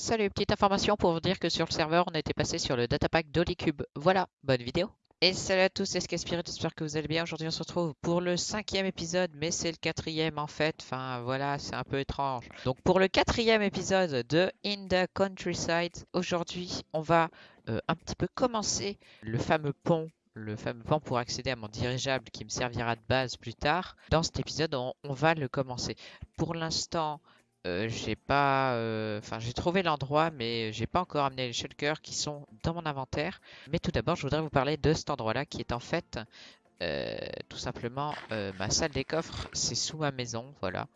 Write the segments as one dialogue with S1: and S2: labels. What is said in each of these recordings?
S1: Salut, petite information pour vous dire que sur le serveur, on était passé sur le datapack d'Holycube. Voilà, bonne vidéo. Et salut à tous, c'est Spirit, j'espère que vous allez bien. Aujourd'hui, on se retrouve pour le cinquième épisode, mais c'est le quatrième en fait. Enfin, voilà, c'est un peu étrange. Donc, pour le quatrième épisode de In the Countryside, aujourd'hui, on va euh, un petit peu commencer le fameux pont le fameux pont pour accéder à mon dirigeable qui me servira de base plus tard. Dans cet épisode, on va le commencer. Pour l'instant, euh, j'ai pas, euh, enfin j'ai trouvé l'endroit, mais j'ai pas encore amené les shulkers qui sont dans mon inventaire. Mais tout d'abord, je voudrais vous parler de cet endroit-là qui est en fait euh, tout simplement ma salle des coffres. C'est sous ma maison, voilà.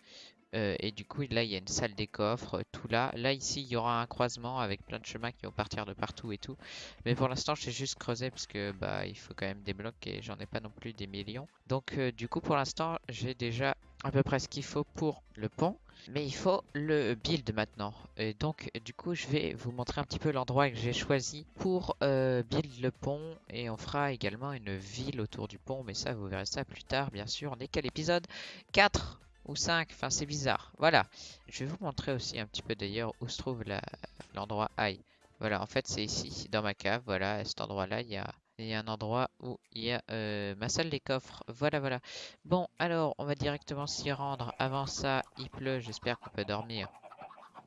S1: et du coup, là, il y a une salle des coffres, tout là. Là, ici, il y aura un croisement avec plein de chemins qui vont partir de partout et tout. Mais pour l'instant, j'ai juste creusé parce que bah, il faut quand même des blocs et j'en ai pas non plus des millions. Donc, du coup, pour l'instant, j'ai déjà à peu près ce qu'il faut pour le pont. Mais il faut le build maintenant. Et donc, du coup, je vais vous montrer un petit peu l'endroit que j'ai choisi pour euh, build le pont. Et on fera également une ville autour du pont. Mais ça, vous verrez ça plus tard, bien sûr. On est qu'à l'épisode 4 ou 5. Enfin, c'est bizarre. Voilà. Je vais vous montrer aussi un petit peu d'ailleurs où se trouve l'endroit high. Voilà, en fait, c'est ici, dans ma cave. Voilà, à cet endroit-là, il y a il y a un endroit où il y a euh, ma salle des coffres. Voilà, voilà. Bon, alors, on va directement s'y rendre. Avant ça, il pleut. J'espère qu'on peut dormir.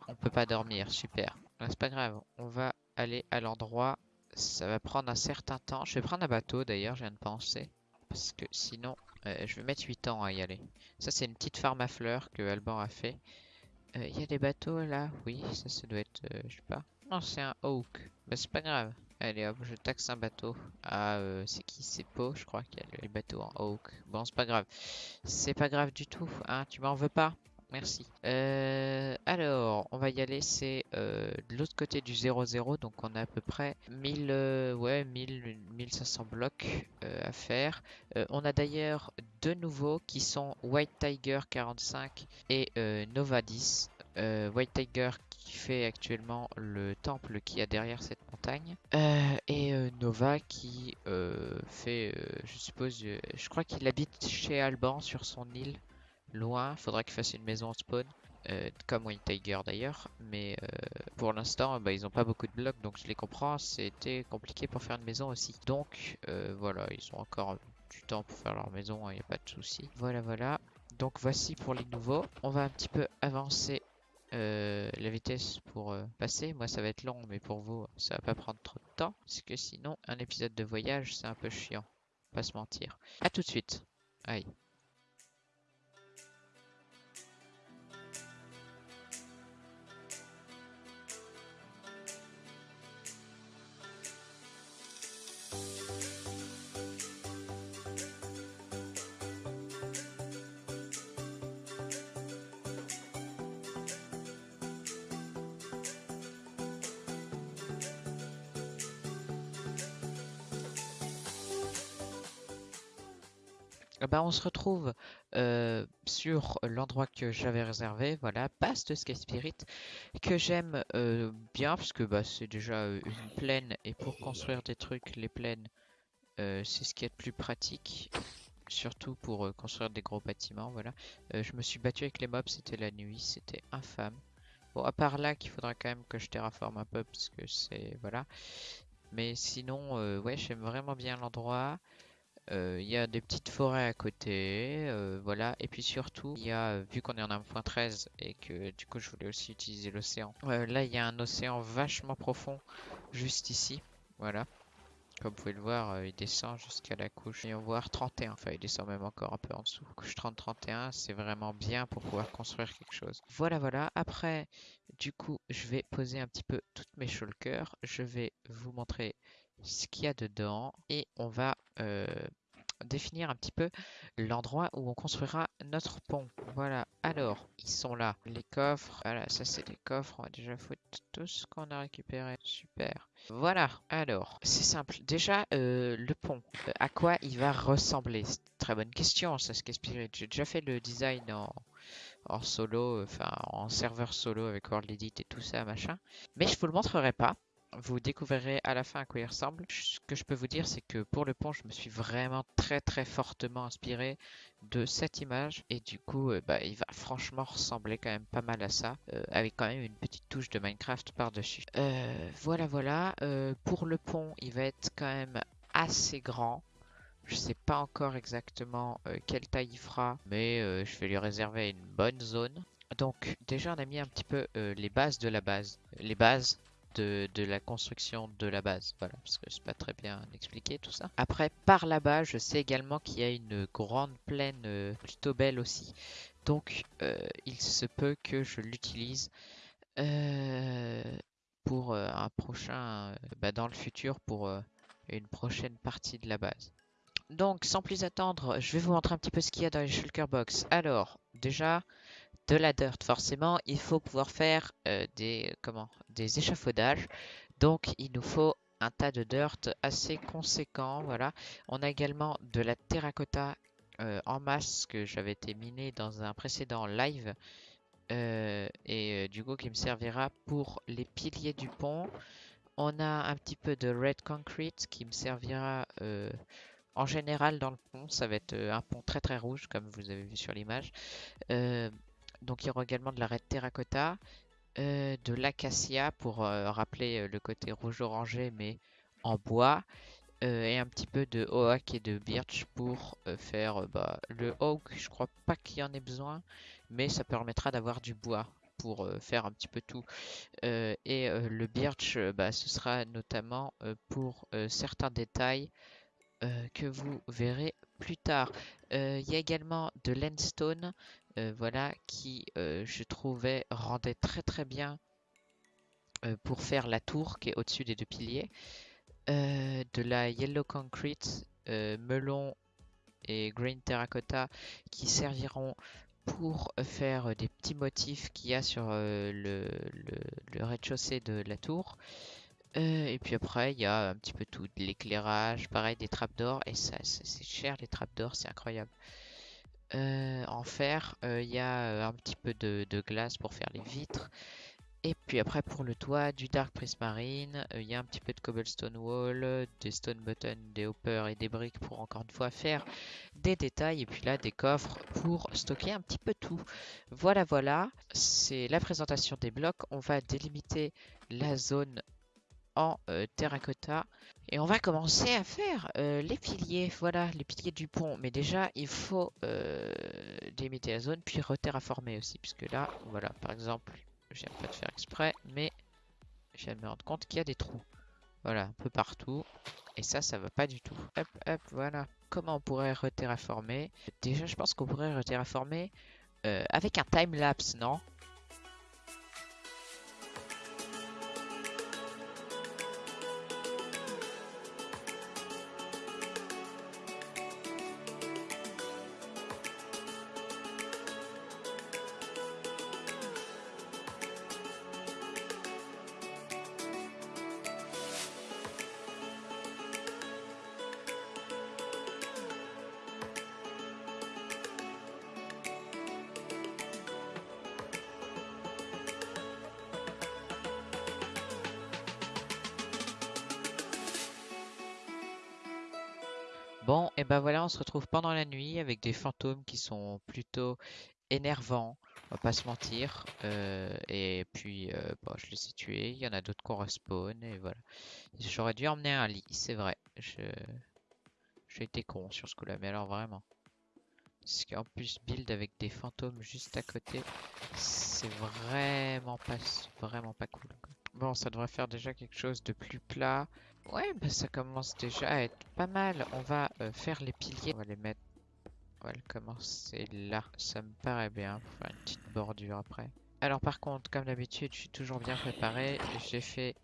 S1: On peut pas dormir. Super. C'est pas grave. On va aller à l'endroit. Ça va prendre un certain temps. Je vais prendre un bateau, d'ailleurs, je viens de penser. Parce que sinon, euh, je vais mettre 8 ans à y aller. Ça, c'est une petite farm à fleurs que Alban a fait. Euh, il y a des bateaux, là Oui, ça, ça doit être... je sais pas. Non, c'est un Oak. Bah, c'est pas grave. Allez hop, je taxe un bateau. Ah, euh, c'est qui? C'est Po, je crois qu'il y a les bateaux en Oak. Bon, c'est pas grave. C'est pas grave du tout, hein, tu m'en veux pas? Merci. Euh, alors, on va y aller, c'est euh, de l'autre côté du 0-0, donc on a à peu près 1000, ouais, 1000, 1500 blocs à faire. on a d'ailleurs deux nouveaux qui sont White Tiger 45 et Nova 10. White Tiger qui fait actuellement le temple qui a derrière cette Euh, et euh, Nova qui euh, fait, je suppose, je crois qu'il habite chez Alban sur son île, loin. Faudra qu'il fasse une maison en spawn. comme White Tiger d'ailleurs, mais pour l'instant bah, ils n'ont pas beaucoup de blocs donc je les comprends, c'était compliqué pour faire une maison aussi. Donc voilà, ils ont encore du temps pour faire leur maison, il hein, n'y a pas de souci. Voilà, voilà. Donc voici pour les nouveaux. On va un petit peu avancer euh, la vitesse pour euh, passer. Moi, ça va être long, mais pour vous, ça va pas prendre trop de temps. Parce que sinon, un épisode de voyage, c'est un peu chiant. Pas se mentir. À tout de suite. Aïe. Bah, on se retrouve euh, sur l'endroit que j'avais réservé, voilà, Past Sky Spirit, que j'aime euh, bien, parce que bah, c'est déjà euh, une plaine, et pour construire des trucs, les plaines, c'est ce qui est le plus pratique, surtout pour construire des gros bâtiments, voilà. je me suis battu avec les mobs, c'était la nuit, c'était infâme. Bon, à part là, qu'il faudra quand même que je terraforme un peu, parce que c'est, voilà. Mais sinon, ouais, j'aime vraiment bien l'endroit. Euh, il y a des petites forêts à côté, euh, voilà. Et puis surtout, il y a, vu qu'on est en 1.13 et que du coup je voulais aussi utiliser l'océan. Euh, là, il y a un océan vachement profond juste ici, voilà. Comme vous pouvez le voir, il descend jusqu'à la couche. Et on voit 31, enfin il descend même encore un peu en dessous. Couche 30-31, c'est vraiment bien pour pouvoir construire quelque chose. Voilà, voilà. Après, du coup, je vais poser un petit peu toutes mes shulkers. Je vais vous montrer ce qu'il y a dedans et on va euh, définir un petit peu l'endroit où on construira notre pont. Voilà, alors, ils sont là, les coffres. Voilà, ça c'est des coffres, on va déjà foutre tout ce qu'on a récupéré. Super. Voilà, alors, c'est simple. Déjà, euh, le pont, euh, à quoi il va ressembler? Très bonne question, ça ce Spirit. J'ai déjà fait le design en, en solo, enfin en serveur solo avec World Edit et tout ça, machin. Mais je vous le montrerai pas vous découvrirez à la fin à quoi il ressemble. Ce que je peux vous dire, c'est que pour le pont, je me suis vraiment très très fortement inspiré de cette image. Et du coup, euh, bah, il va franchement ressembler quand même pas mal à ça, euh, avec quand même une petite touche de Minecraft par-dessus. Euh, voilà, voilà. pour le pont, il va être quand même assez grand. Je sais pas encore exactement quelle taille il fera, mais je vais lui réserver une bonne zone. Donc déjà on a mis un petit peu les bases de la base. Les bases de, la construction de la base. Voilà, parce que c'est pas très bien expliqué tout ça. Après, par là-bas, je sais également qu'il y a une grande plaine euh, plutôt belle aussi. Donc, euh, il se peut que je l'utilise euh, pour un prochain, bah, dans le futur, pour une prochaine partie de la base. Donc, sans plus attendre, je vais vous montrer un petit peu ce qu'il y a dans les shulker box. Alors, déjà, de la dirt. Forcément, il faut pouvoir faire euh, des, comment, des échafaudages. Donc, il nous faut un tas de dirt assez conséquent. Voilà. On a également de la terracotta euh, en masse que j'avais été miné dans un précédent live. Euh, et du coup qui me servira pour les piliers du pont. On a un petit peu de red concrete qui me servira en général dans le pont. Ça va être un pont très très rouge comme vous avez vu sur l'image. Donc il y aura également de la red terracotta, euh, de l'acacia pour euh, rappeler euh, le côté rouge-orangé mais en bois. et un petit peu de oak et de birch pour faire bah, le oak. Je crois pas qu'il y en ait besoin, mais ça permettra d'avoir du bois pour faire un petit peu tout. et le birch, bah, ce sera notamment pour certains détails que vous verrez plus tard. Il y a également de l'endstone voilà, qui euh, je trouvais rendait très très bien euh, pour faire la tour qui est au-dessus des deux piliers. de la yellow concrete, melon et green terracotta qui serviront pour faire des petits motifs qu'il y a sur le, rez-de-chaussée de la tour. et puis après, il y a un petit peu tout, de l'éclairage, pareil, des trappes d'or. Et ça, c'est cher les trappes d'or, c'est incroyable. Euh, en fer, il euh, y a euh, un petit peu de, glace pour faire les vitres. Et puis après pour le toit, du dark prismarine, il y a un petit peu de cobblestone wall, des stone buttons, des hoppers et des briques pour encore une fois faire des détails. Et puis là des coffres pour stocker un petit peu tout. Voilà voilà, c'est la présentation des blocs. On va délimiter la zone en terracotta. Et on va commencer à faire euh, les piliers, voilà, les piliers du pont. Mais déjà, il faut euh, délimiter la zone, puis reterraformer aussi. Puisque là, voilà, par exemple, viens pas de faire exprès, mais je viens de me rendre compte qu'il y a des trous. Voilà, un peu partout. Et ça, ça va pas du tout. Hop, hop, voilà. Comment on pourrait reterraformer? Déjà, je pense qu'on pourrait reterraformer avec un time-lapse, non? Bon, et ben voilà, on se retrouve pendant la nuit avec des fantômes qui sont plutôt énervants, on va pas se mentir. Euh, et puis, euh, bon, je les ai tués, il y en a d'autres qu'on respawn, et voilà. J'aurais dû emmener un lit, c'est vrai. Je... J'ai été con sur ce coup-là, mais alors vraiment. Parce qu'en plus, build avec des fantômes juste à côté, c'est vraiment pas, vraiment pas cool. Bon, ça devrait faire déjà quelque chose de plus plat. Ouais, bah ça commence déjà à être pas mal. On va euh, faire les piliers. On va les mettre... On va commencer là. Ça me paraît bien pour faire une petite bordure après. Alors par contre, comme d'habitude, je suis toujours bien préparé. J'ai fait,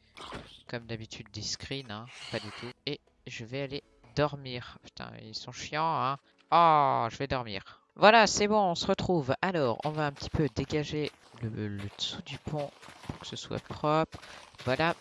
S1: comme d'habitude, des screens, hein, pas du tout. Et je vais aller dormir. Putain, ils sont chiants, hein. Oh, je vais dormir. Voilà, c'est bon, on se retrouve. Alors, on va un petit peu dégager le, dessous du pont pour que ce soit propre. Voilà.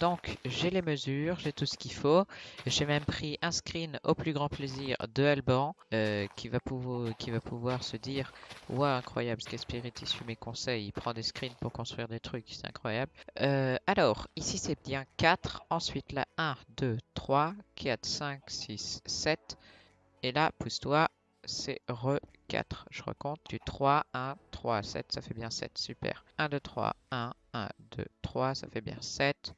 S1: Donc, j'ai les mesures, j'ai tout ce qu'il faut. J'ai même pris un screen au plus grand plaisir de Alban euh, qui, va pouvoir, qui va pouvoir se dire Waouh, incroyable, ce Spirit il suit mes conseils, il prend des screens pour construire des trucs, c'est incroyable. Euh, alors, ici c'est bien 4. Ensuite, là, 1, 2, 3, 4, 5, 6, 7. Et là, pousse-toi, c'est re 4. Je recompte du 3, 1, 3, 7, ça fait bien 7, super. 1, 2, 3, 1, 1, 2, 3, ça fait bien 7.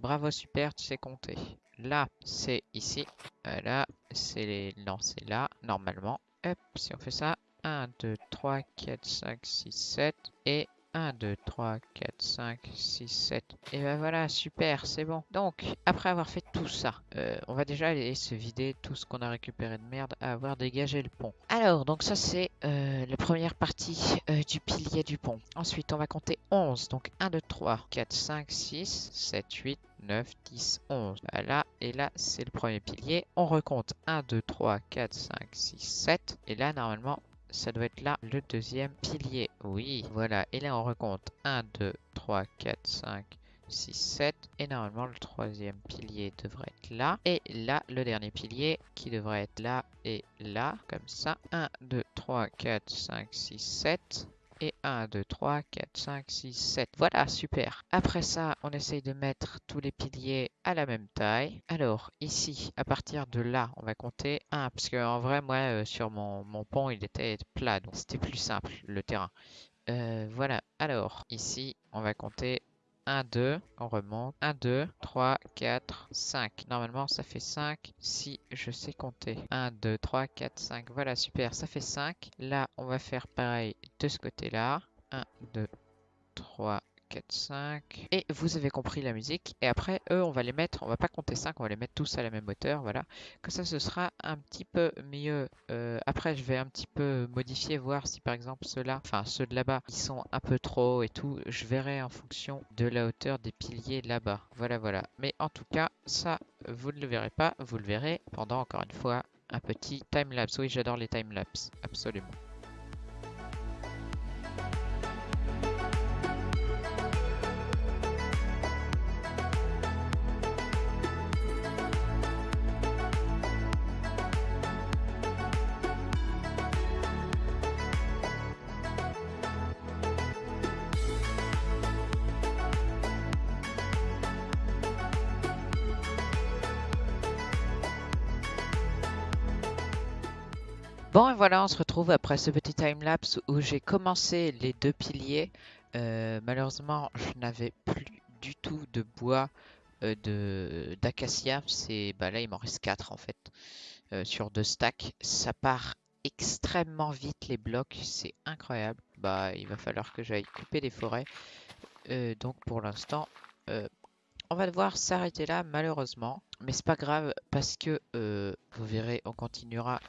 S1: Bravo, super, tu sais compter. Là, c'est ici. Euh, là, c'est les... Non, là, normalement. Hop, si on fait ça. 1, 2, 3, 4, 5, 6, 7. Et 1, 2, 3, 4, 5, 6, 7. Et ben voilà, super, c'est bon. Donc, après avoir fait tout ça, euh, on va déjà aller se vider tout ce qu'on a récupéré de merde à avoir dégagé le pont. Alors, donc ça c'est euh, la première partie euh, du pilier du pont. Ensuite, on va compter 11. Donc 1, 2, 3, 4, 5, 6, 7, 8, 9, 10, 11. Voilà, et là c'est le premier pilier. On recompte 1, 2, 3, 4, 5, 6, 7. Et là, normalement, ça doit être là le deuxième pilier. Oui, voilà. Et là, on recompte 1, 2, 3, 4, 5, 6, 7. Et normalement, le troisième pilier devrait être là. Et là, le dernier pilier qui devrait être là et là, comme ça. 1, 2, 3, 4, 5, 6, 7 et 1, 2, 3, 4, 5, 6, 7. Voilà, super. Après ça, on essaye de mettre tous les piliers à la même taille. Alors, ici, à partir de là, on va compter 1, parce qu'en vrai, moi, euh, sur mon, mon, pont, il était plat, donc c'était plus simple, le terrain. Euh, voilà, alors, ici, on va compter 1, 2, on remonte. 1, 2, 3, 4, 5. Normalement, ça fait 5 si je sais compter. 1, 2, 3, 4, 5. Voilà, super, ça fait 5. Là, on va faire pareil de ce côté-là. 1, 2, 3, 4, 5. Et vous avez compris la musique. Et après, eux, on va les mettre, on va pas compter 5, on va les mettre tous à la même hauteur. Voilà. Que ça, ce sera un petit peu mieux. Euh, après, je vais un petit peu modifier, voir si par exemple ceux-là, enfin ceux de là-bas, ils sont un peu trop et tout. Je verrai en fonction de la hauteur des piliers là-bas. Voilà, voilà. Mais en tout cas, ça, vous ne le verrez pas. Vous le verrez pendant, encore une fois, un petit time-lapse. Oui, j'adore les time-lapse. Absolument. Bon et voilà, on se retrouve après ce petit time-lapse où j'ai commencé les deux piliers. Euh, malheureusement, je n'avais plus du tout de bois euh, d'acacia. Bah là, il m'en reste 4 en fait euh, sur deux stacks. Ça part extrêmement vite les blocs, c'est incroyable. Bah, il va falloir que j'aille couper des forêts. donc pour l'instant, on va devoir s'arrêter là malheureusement, mais c'est pas grave parce que vous verrez, on continuera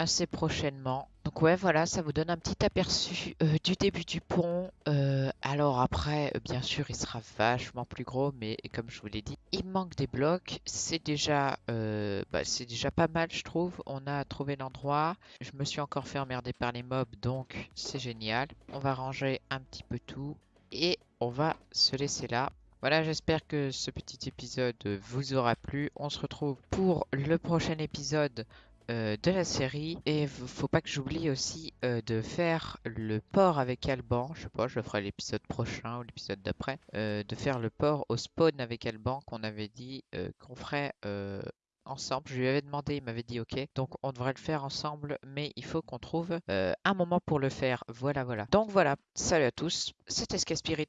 S1: assez prochainement. Donc ouais, voilà, ça vous donne un petit aperçu euh, du début du pont. Euh, alors après, euh, bien sûr, il sera vachement plus gros, mais comme je vous l'ai dit, il manque des blocs. C'est déjà, bah, c'est déjà pas mal, je trouve. On a trouvé l'endroit. Je me suis encore fait emmerder par les mobs, donc c'est génial. On va ranger un petit peu tout et on va se laisser là. Voilà, j'espère que ce petit épisode vous aura plu. On se retrouve pour le prochain épisode de la série. Et faut pas que j'oublie aussi euh, de faire le port avec Alban. Je sais pas, je le ferai l'épisode prochain ou l'épisode d'après. Euh, de faire le port au spawn avec Alban qu'on avait dit qu'on ferait ensemble. Je lui avais demandé, il m'avait dit ok. Donc on devrait le faire ensemble, mais il faut qu'on trouve un moment pour le faire. Voilà, voilà. Donc voilà, salut à tous, c'était Spirit.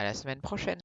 S1: À la semaine prochaine.